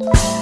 you